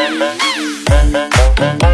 Thank